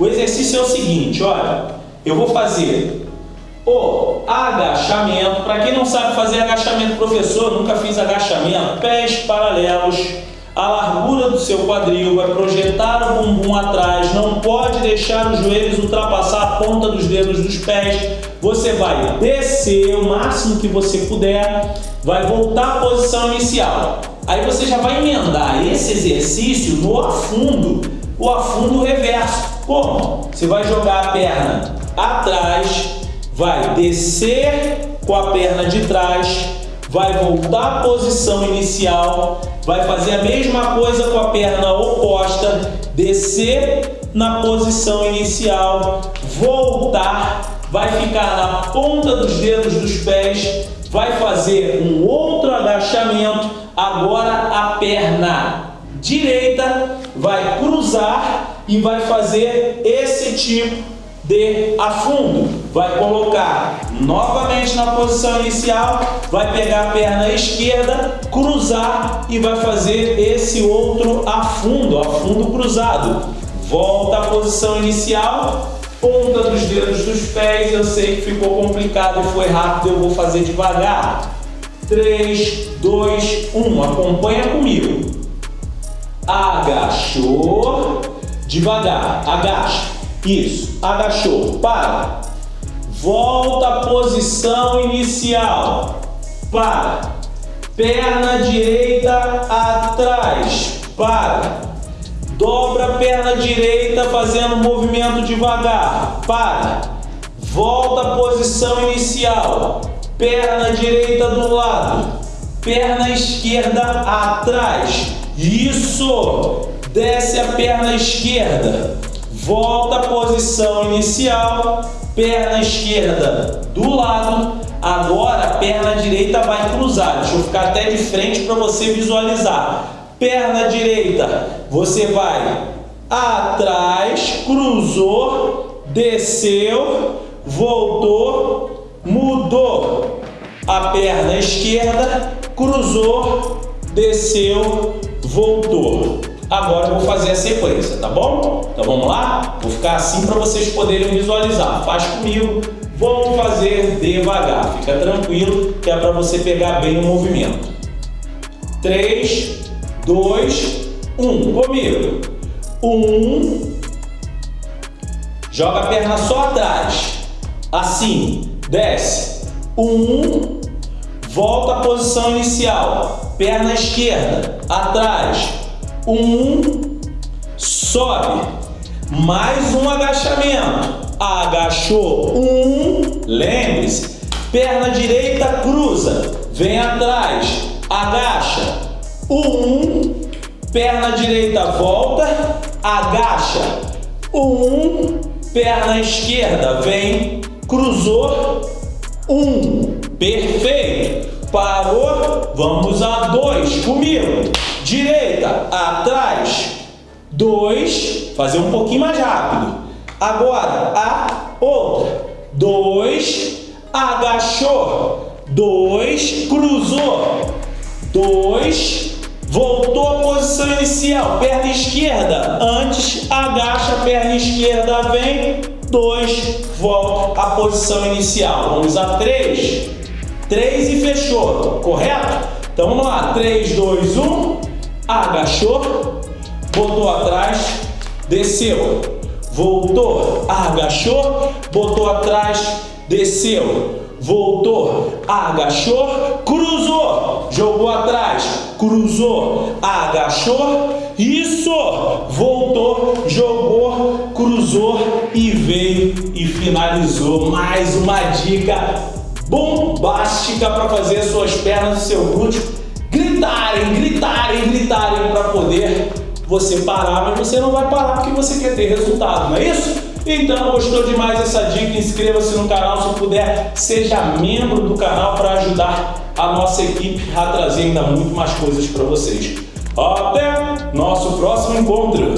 O exercício é o seguinte, olha, eu vou fazer o agachamento. Para quem não sabe fazer agachamento, professor, nunca fiz agachamento, pés paralelos, a largura do seu quadril, vai projetar o bumbum atrás, não pode deixar os joelhos ultrapassar a ponta dos dedos dos pés. Você vai descer o máximo que você puder, vai voltar à posição inicial. Aí você já vai emendar esse exercício no afundo, o afundo reverso. Como? Você vai jogar a perna atrás, vai descer com a perna de trás, vai voltar à posição inicial, vai fazer a mesma coisa com a perna oposta, descer na posição inicial, voltar, vai ficar na ponta dos dedos dos pés, vai fazer um outro agachamento, agora a perna direita vai cruzar e vai fazer esse tipo de afundo. Vai colocar novamente na posição inicial, vai pegar a perna esquerda, cruzar e vai fazer esse outro afundo, afundo cruzado. Volta à posição inicial, ponta dos dedos dos pés, eu sei que ficou complicado e foi rápido, eu vou fazer devagar. 3, 2, 1, acompanha comigo. Agachou, devagar, agacha isso. Agachou. Para. Volta à posição inicial. Para. Perna direita atrás. Para. Dobra a perna direita fazendo movimento devagar. Para. Volta à posição inicial. Perna direita do lado. Perna esquerda atrás. Isso. Desce a perna esquerda. Volta à posição inicial, perna esquerda do lado, agora a perna direita vai cruzar, deixa eu ficar até de frente para você visualizar, perna direita, você vai atrás, cruzou, desceu, voltou, mudou a perna esquerda, cruzou, desceu, voltou. Agora eu vou fazer a sequência, tá bom? Então vamos lá? Vou ficar assim para vocês poderem visualizar. Faz comigo. Vamos fazer devagar. Fica tranquilo que é para você pegar bem o movimento. 3, 2, 1. Comigo. 1. Joga a perna só atrás. Assim. Desce. 1. Volta à posição inicial. Perna esquerda. Atrás um, sobe, mais um agachamento, agachou, um, lembre-se, perna direita cruza, vem atrás, agacha, um, perna direita volta, agacha, um, perna esquerda. Vem, cruzou, um, perfeito, Parou. Vamos a dois. Comigo. Direita. Atrás. Dois. Fazer um pouquinho mais rápido. Agora. A. Outra. Dois. Agachou. Dois. Cruzou. Dois. Voltou à posição inicial. Perna esquerda. Antes. Agacha. Perna esquerda. Vem. 2, volta à posição inicial. Vamos a 3. 3 agachou, correto? Então vamos lá, 3, 2, 1, agachou, botou atrás, desceu, voltou, agachou, botou atrás, desceu, voltou, agachou, cruzou, jogou atrás, cruzou, agachou, isso, voltou, jogou, cruzou. E veio. E finalizou. Mais uma dica bombástica para fazer suas pernas e seu glúteo gritarem, gritarem, gritarem para poder você parar, mas você não vai parar porque você quer ter resultado, não é isso? Então, gostou demais dessa dica? Inscreva-se no canal, se puder, seja membro do canal para ajudar a nossa equipe a trazer ainda muito mais coisas para vocês. Até nosso próximo encontro!